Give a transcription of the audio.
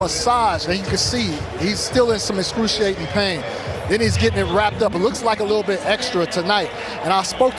massage, and you can see he's still in some excruciating pain. Then he's getting it wrapped up. It looks like a little bit extra tonight. And I spoke